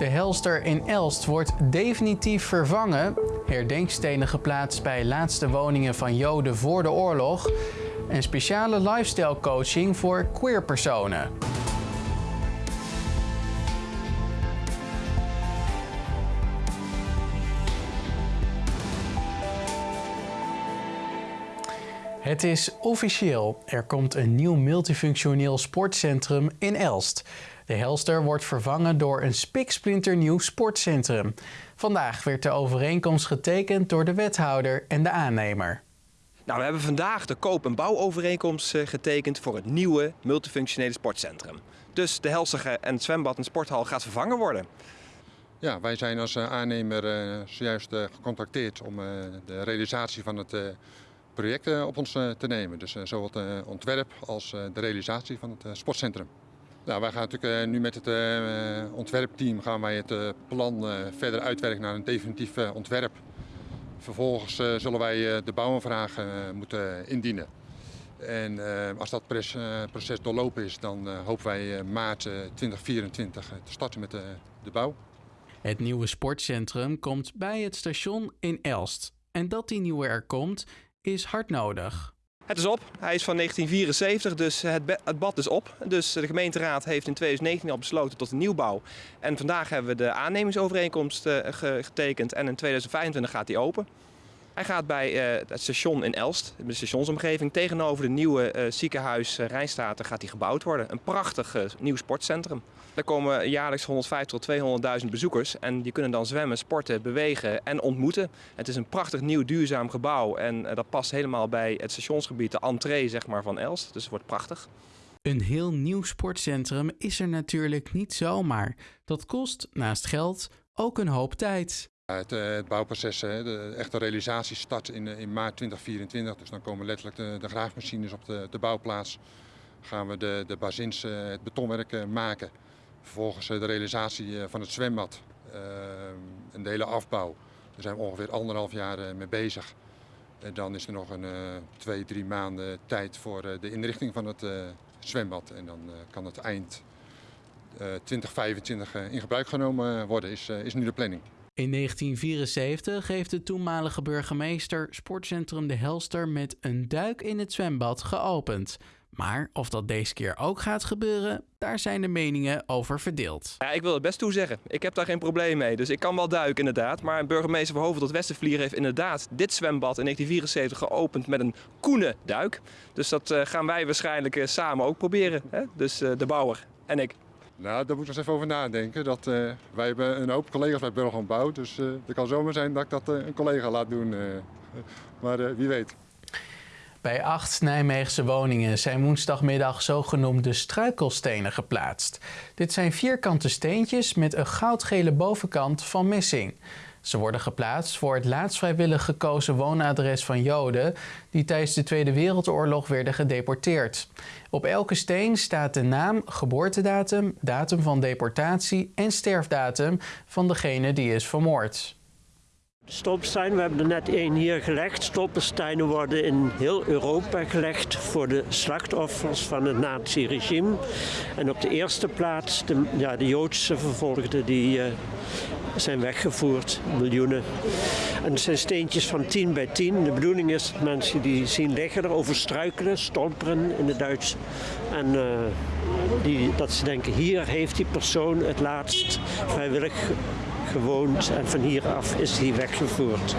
De Helster in Elst wordt definitief vervangen. Herdenkstenen geplaatst bij laatste woningen van Joden voor de oorlog. En speciale lifestyle coaching voor queer personen. Het is officieel. Er komt een nieuw multifunctioneel sportcentrum in Elst. De Helster wordt vervangen door een spiksplinternieuw sportcentrum. Vandaag werd de overeenkomst getekend door de wethouder en de aannemer. Nou, we hebben vandaag de koop- en bouwovereenkomst eh, getekend voor het nieuwe multifunctionele sportcentrum. Dus de Helster en het zwembad en sporthal gaat vervangen worden. Ja, wij zijn als eh, aannemer uh, zojuist gecontacteerd om de realisatie van het project op ons te nemen. Dus zowel het ontwerp als de realisatie van het sportcentrum. Nou, wij gaan natuurlijk nu met het ontwerpteam gaan wij het plan verder uitwerken naar een definitief ontwerp. Vervolgens zullen wij de bouwaanvraag moeten indienen. En als dat proces doorlopen is, dan hopen wij maart 2024 te starten met de bouw. Het nieuwe sportcentrum komt bij het station in Elst. En dat die nieuwe er komt, is hard nodig. Het is op. Hij is van 1974, dus het, bad is op. Dus de gemeenteraad heeft in 2019 al besloten tot een nieuwbouw. En vandaag hebben we de aannemingsovereenkomst uh, getekend en in 2025 gaat die open. Hij gaat bij uh, het station in Elst, de stationsomgeving, tegenover de nieuwe uh, ziekenhuis uh, Rijnstaten gaat die gebouwd worden. Een prachtig nieuw sportcentrum. Daar komen jaarlijks 150 tot 200.000 bezoekers en die kunnen dan zwemmen, sporten, bewegen en ontmoeten. Het is een prachtig nieuw duurzaam gebouw en dat past helemaal bij het stationsgebied, de entree zeg maar, van Elst. Dus het wordt prachtig. Een heel nieuw sportcentrum is er natuurlijk niet zomaar. Dat kost naast geld ook een hoop tijd. Het, het, bouwproces, de echte realisatie start in, in, maart 2024. Dus dan komen letterlijk de, graafmachines op de, bouwplaats. Gaan we de, de bazins, het betonwerk maken. Vervolgens de realisatie van het zwembad en de hele afbouw. Daar zijn we ongeveer anderhalf jaar mee bezig. En dan is er nog een twee, drie maanden tijd voor de inrichting van het zwembad. En dan kan het eind 2025 in gebruik genomen worden, is nu de planning. In 1974 heeft de toenmalige burgemeester Sportcentrum De Helster met een duik in het zwembad geopend. Maar of dat deze keer ook gaat gebeuren, daar zijn de meningen over verdeeld. Ja, ik wil het best toezeggen. Ik heb daar geen probleem mee. Dus ik kan wel duiken inderdaad. Maar burgemeester van Hoven tot Westervlier heeft inderdaad dit zwembad in 1974 geopend met een koene duik. Dus dat uh, gaan wij waarschijnlijk uh, samen ook proberen. Hè? Dus uh, de bouwer en ik. Nou, daar moet ik eens even over nadenken. Dat, uh, wij hebben een hoop collega's bij Burger Bouw, dus uh, het kan zomaar zijn dat ik dat uh, een collega laat doen. maar wie weet. Bij acht Nijmeegse woningen zijn woensdagmiddag zogenoemde struikelstenen geplaatst. Dit zijn vierkante steentjes met een goudgele bovenkant van missing. Ze worden geplaatst voor het laatst vrijwillig gekozen woonadres van Joden die tijdens de Tweede Wereldoorlog werden gedeporteerd. Op elke steen staat de naam, geboortedatum, datum van deportatie en sterfdatum van degene die is vermoord. Stolpenstein, we hebben er net één hier gelegd. Stolpensteinen worden in heel Europa gelegd voor de slachtoffers van het nazi-regime. En op de eerste plaats de, ja, de Joodse vervolgden die uh, zijn weggevoerd, miljoenen. En het zijn steentjes van 10 bij 10. De bedoeling is dat mensen die zien liggen erover struikelen, stolperen in het Duits. En uh, die, dat ze denken, hier heeft die persoon het laatst vrijwillig gewoond en van hieraf is hij weggevoerd.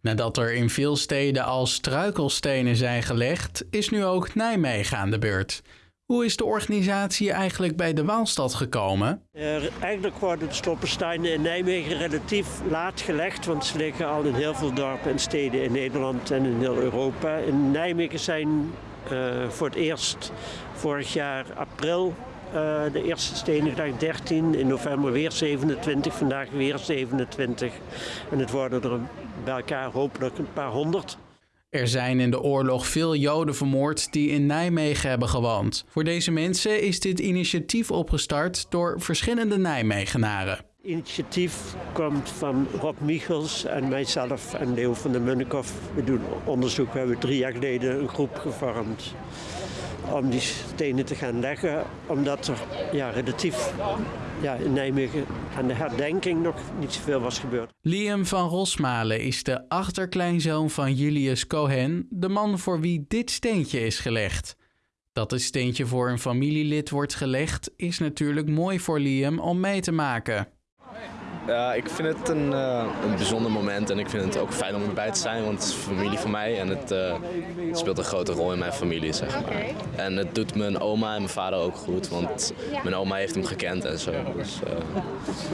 Nadat er in veel steden al struikelstenen zijn gelegd, is nu ook Nijmegen aan de beurt. Hoe is de organisatie eigenlijk bij de Waalstad gekomen? Uh, eigenlijk worden de stoppensteinen in Nijmegen relatief laat gelegd, want ze liggen al in heel veel dorpen en steden in Nederland en in heel Europa. In Nijmegen zijn uh, voor het eerst vorig jaar april uh, de eerste stenen dag 13, in november weer 27, vandaag weer 27. En het worden er bij elkaar hopelijk een paar honderd. Er zijn in de oorlog veel Joden vermoord die in Nijmegen hebben gewoond. Voor deze mensen is dit initiatief opgestart door verschillende Nijmegenaren. Het initiatief komt van Rob Michels en mijzelf en Leo van der Munnikoff. We doen onderzoek. We hebben drie jaar geleden een groep gevormd om die stenen te gaan leggen. Omdat er ja, relatief ja, in Nijmegen aan de herdenking nog niet zoveel was gebeurd. Liam van Rosmalen is de achterkleinzoon van Julius Cohen, de man voor wie dit steentje is gelegd. Dat het steentje voor een familielid wordt gelegd, is natuurlijk mooi voor Liam om mee te maken. Ja, ik vind het een, uh, een bijzonder moment en ik vind het ook fijn om erbij te zijn, want het is familie van mij en het, uh, het, speelt een grote rol in mijn familie, zeg maar. En het doet mijn oma en mijn vader ook goed, want mijn oma heeft hem gekend en zo, dus uh,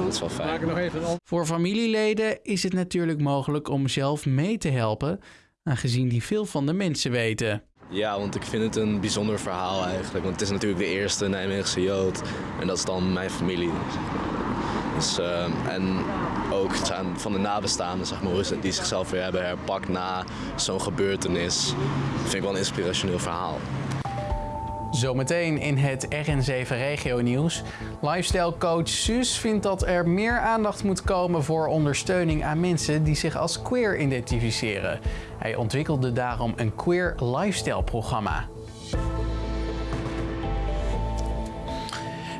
dat is wel fijn. Voor familieleden is het natuurlijk mogelijk om zelf mee te helpen, aangezien die veel van de mensen weten. Ja, want ik vind het een bijzonder verhaal eigenlijk. Want het is natuurlijk de eerste Nijmeegse Jood. En dat is dan mijn familie. Dus, uh, en ook van de nabestaanden, zeg maar, die zichzelf weer hebben herpakt na zo'n gebeurtenis. vind ik wel een inspirationeel verhaal. Zometeen in het RN7 Regio Nieuws. Lifestyle coach Suus vindt dat er meer aandacht moet komen voor ondersteuning aan mensen die zich als queer identificeren. Hij ontwikkelde daarom een queer lifestyle programma.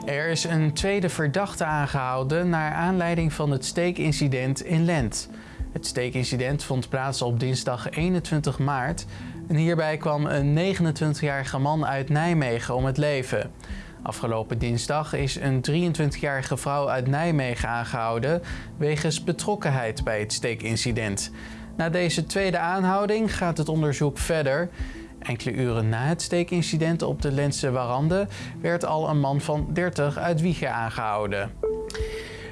Er is een tweede verdachte aangehouden naar aanleiding van het steekincident in Lent. Het steekincident vond plaats op dinsdag 21 maart en hierbij kwam een 29-jarige man uit Nijmegen om het leven. Afgelopen dinsdag is een 23-jarige vrouw uit Nijmegen aangehouden wegens betrokkenheid bij het steekincident. Na deze tweede aanhouding gaat het onderzoek verder. Enkele uren na het steekincident op de Lentse Warande werd al een man van 30 uit Wiegen aangehouden.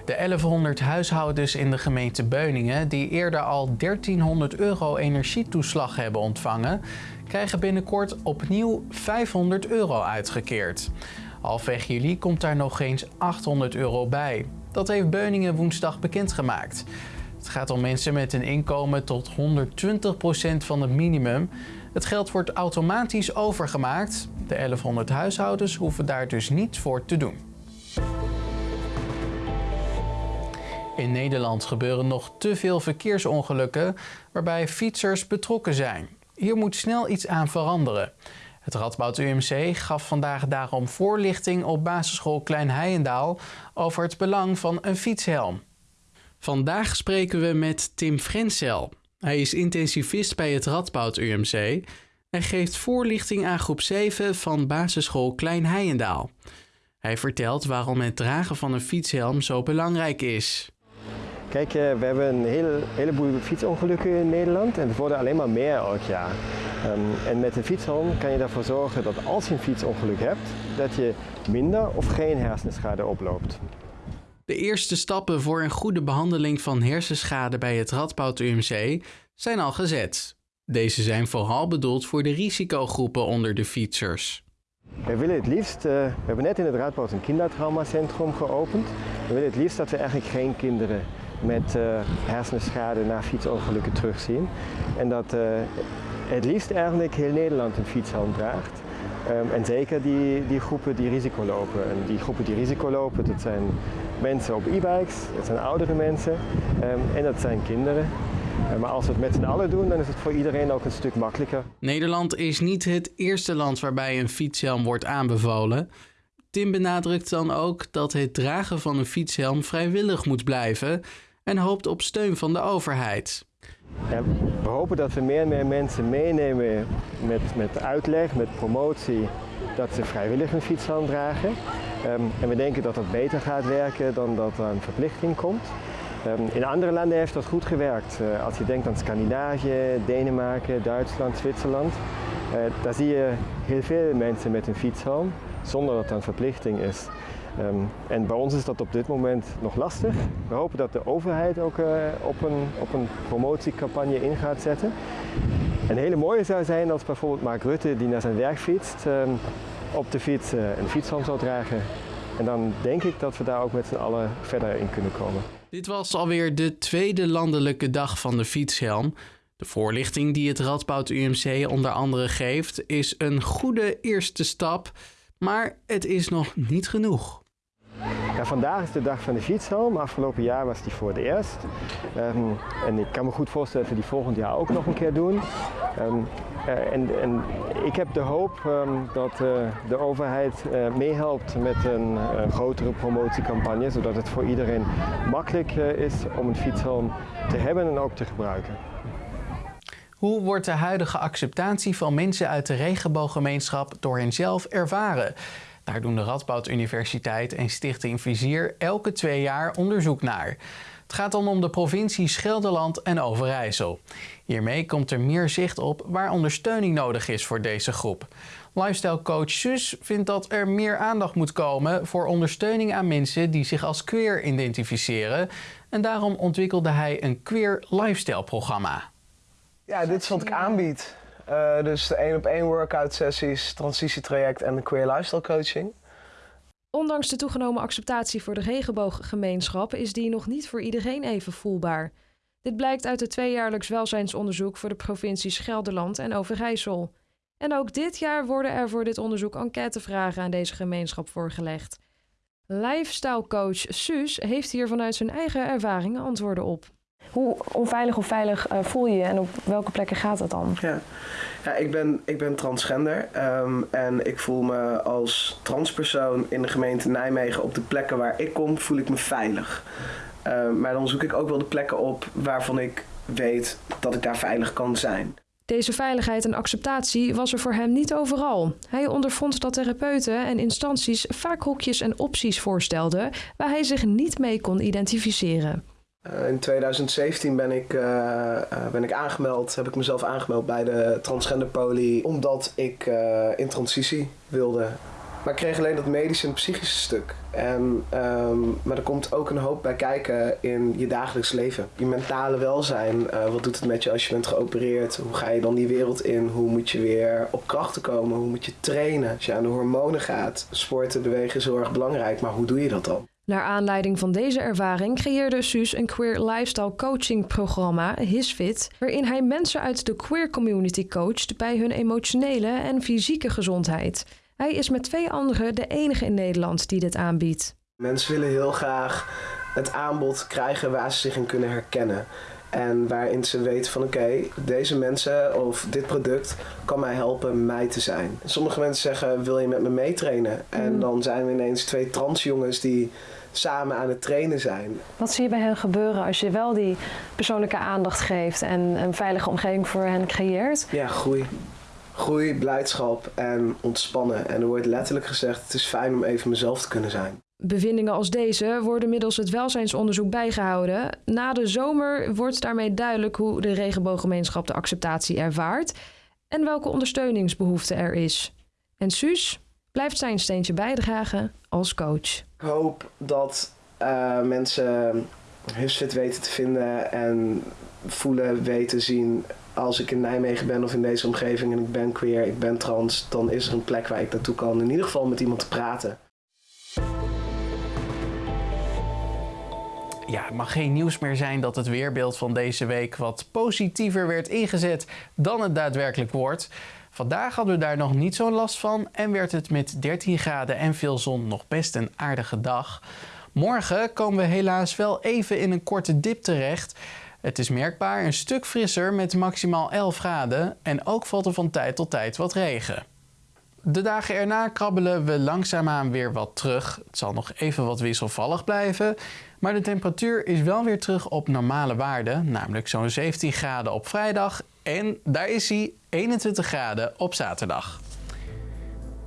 De 1100 huishoudens in de gemeente Beuningen, die eerder al 1300 euro energietoeslag hebben ontvangen, krijgen binnenkort opnieuw 500 euro uitgekeerd. Halfweg juli komt daar nog eens 800 euro bij. Dat heeft Beuningen woensdag bekendgemaakt. Het gaat om mensen met een inkomen tot 120% van het minimum. Het geld wordt automatisch overgemaakt. De 1100 huishoudens hoeven daar dus niets voor te doen. In Nederland gebeuren nog te veel verkeersongelukken waarbij fietsers betrokken zijn. Hier moet snel iets aan veranderen. Het Radboud UMC gaf vandaag daarom voorlichting op basisschool Klein Heijendaal over het belang van een fietshelm. Vandaag spreken we met Tim Frensel. Hij is intensivist bij het Radboud UMC en geeft voorlichting aan groep 7 van basisschool Klein Heijendaal. Hij vertelt waarom het dragen van een fietshelm zo belangrijk is. Kijk, eh, we hebben een hele, heleboel fietsongelukken in Nederland en het worden alleen maar meer elk jaar. Um, en met een fietshelm kan je ervoor zorgen dat als je een fietsongeluk hebt, dat je minder of geen hersenschade oploopt. De eerste stappen voor een goede behandeling van hersenschade bij het Radboud UMC zijn al gezet. Deze zijn vooral bedoeld voor de risicogroepen onder de fietsers. We willen het liefst, uh, we hebben net in het Radboud een kindertraumacentrum geopend. We willen het liefst dat we eigenlijk geen kinderen met uh, hersenschade na fietsongelukken terugzien. En dat uh, het liefst eigenlijk heel Nederland een fietshelm draagt. Um, en zeker die, die groepen die risico lopen. En die groepen die risico lopen, dat zijn mensen op e-bikes, dat zijn oudere mensen um, en dat zijn kinderen. Uh, maar als we het met z'n allen doen, dan is het voor iedereen ook een stuk makkelijker. Nederland is niet het eerste land waarbij een fietshelm wordt aanbevolen. Tim benadrukt dan ook dat het dragen van een fietshelm vrijwillig moet blijven en hoopt op steun van de overheid. Ja, we hopen dat we meer en meer mensen meenemen met, met uitleg, met promotie, dat ze vrijwillig een fietshelm dragen. Um, en we denken dat dat beter gaat werken dan dat er een verplichting komt. Um, in andere landen heeft dat goed gewerkt. Uh, als je denkt aan Scandinavië, Denemarken, Duitsland, Zwitserland, uh, daar zie je heel veel mensen met een fietshelm zonder dat er een verplichting is. Um, en bij ons is dat op dit moment nog lastig. We hopen dat de overheid ook uh, op, een, op een promotiecampagne in gaat zetten. Een hele mooie zou zijn als bijvoorbeeld Mark Rutte, die naar zijn werk fietst, op de fiets uh, een fietshelm zou dragen. En dan denk ik dat we daar ook met z'n allen verder in kunnen komen. Dit was alweer de tweede landelijke dag van de fietshelm. De voorlichting die het Radboud UMC onder andere geeft, is een goede eerste stap, maar het is nog niet genoeg. Vandaag is de dag van de fietshelm. Afgelopen jaar was die voor het eerst. Ehm, en ik kan me goed voorstellen dat we die volgend jaar ook nog een keer doen. Ehm, eh, en, en, ik heb de hoop ehm, dat uh, de overheid uh, meehelpt met een grotere promotiecampagne, zodat het voor iedereen makkelijk is om een fietshelm te hebben en ook te gebruiken. Hoe wordt de huidige acceptatie van mensen uit de regenbooggemeenschap door henzelf ervaren? Daar doen de Radboud Universiteit en Stichting Vizier elke twee jaar onderzoek naar. Het gaat dan om de provincies Gelderland en Overijssel. Hiermee komt er meer zicht op waar ondersteuning nodig is voor deze groep. Lifestyle coach Sus vindt dat er meer aandacht moet komen voor ondersteuning aan mensen die zich als queer identificeren. En daarom ontwikkelde hij een queer lifestyle programma. Ja, dit is wat ik aanbied. Uh, dus de één op één workout sessies, transitietraject en de queer lifestyle coaching. Ondanks de toegenomen acceptatie voor de regenbooggemeenschap is die nog niet voor iedereen even voelbaar. Dit blijkt uit het tweejaarlijks welzijnsonderzoek voor de provincies Gelderland en Overijssel. En ook dit jaar worden er voor dit onderzoek enquêtevragen aan deze gemeenschap voorgelegd. Lifestyle coach Suus heeft hier vanuit zijn eigen ervaringen antwoorden op. Hoe onveilig of veilig uh, voel je je en op welke plekken gaat dat dan? Ja, ja ik, ben, ik ben transgender um, en ik voel me als transpersoon in de gemeente Nijmegen op de plekken waar ik kom, voel ik me veilig. Uh, maar dan zoek ik ook wel de plekken op waarvan ik weet dat ik daar veilig kan zijn. Deze veiligheid en acceptatie was er voor hem niet overal. Hij ondervond dat therapeuten en instanties vaak hokjes en opties voorstelden waar hij zich niet mee kon identificeren. Uh, in 2017 ben ik, uh, uh, ben ik aangemeld, heb ik mezelf aangemeld bij de transgender poli, omdat ik in transitie wilde. Maar ik kreeg alleen dat medische en psychische stuk. En, um, maar er komt ook een hoop bij kijken in je dagelijks leven. Je mentale welzijn, wat doet het met je als je bent geopereerd? Hoe ga je dan die wereld in? Hoe moet je weer op krachten komen? Hoe moet je trainen? Als je aan de hormonen gaat. Sporten, bewegen is heel erg belangrijk, maar hoe doe je dat dan? Naar aanleiding van deze ervaring creëerde Suus een queer lifestyle coaching programma, HisFit, waarin hij mensen uit de queer community coacht bij hun emotionele en fysieke gezondheid. Hij is met twee anderen de enige in Nederland die dit aanbiedt. Mensen willen heel graag het aanbod krijgen waar ze zich in kunnen herkennen. En waarin ze weten van oké, deze mensen of dit product kan mij helpen mij te zijn. Sommige mensen zeggen wil je met me meetrainen? En mm. dan zijn we ineens twee transjongens die samen aan het trainen zijn. Wat zie je bij hen gebeuren als je wel die persoonlijke aandacht geeft en een veilige omgeving voor hen creëert? Ja, groei. Groei, blijdschap en ontspannen. En er wordt letterlijk gezegd: het is fijn om even mezelf te kunnen zijn. Bevindingen als deze worden middels het welzijnsonderzoek bijgehouden. Na de zomer wordt daarmee duidelijk hoe de regenbooggemeenschap de acceptatie ervaart en welke ondersteuningsbehoefte er is. En Suus blijft zijn steentje bijdragen als coach. Ik hoop dat uh, mensen HusFit weten te vinden en voelen, weten, zien. Als ik in Nijmegen ben of in deze omgeving en ik ben queer, ik ben trans, dan is er een plek waar ik naartoe kan. In ieder geval met iemand te praten. Ja, het mag geen nieuws meer zijn dat het weerbeeld van deze week wat positiever werd ingezet dan het daadwerkelijk wordt. Vandaag hadden we daar nog niet zo'n last van en werd het met 13 graden en veel zon nog best een aardige dag. Morgen komen we helaas wel even in een korte dip terecht. Het is merkbaar een stuk frisser met maximaal 11 graden en ook valt er van tijd tot tijd wat regen. De dagen erna krabbelen we langzaamaan weer wat terug. Het zal nog even wat wisselvallig blijven. Maar de temperatuur is wel weer terug op normale waarden, namelijk zo'n 17 graden op vrijdag. En daar is hij, 21 graden op zaterdag.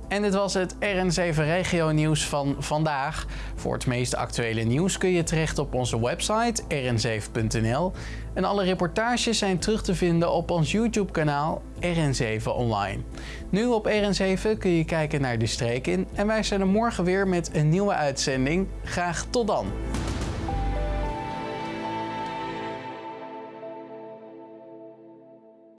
En dit was het RN7 Regio Nieuws van vandaag. Voor het meest actuele nieuws kun je terecht op onze website rn7.nl. En alle reportages zijn terug te vinden op ons YouTube kanaal RN7 Online. Nu op RN7 kun je kijken naar de streek in en wij zijn er morgen weer met een nieuwe uitzending. Graag tot dan!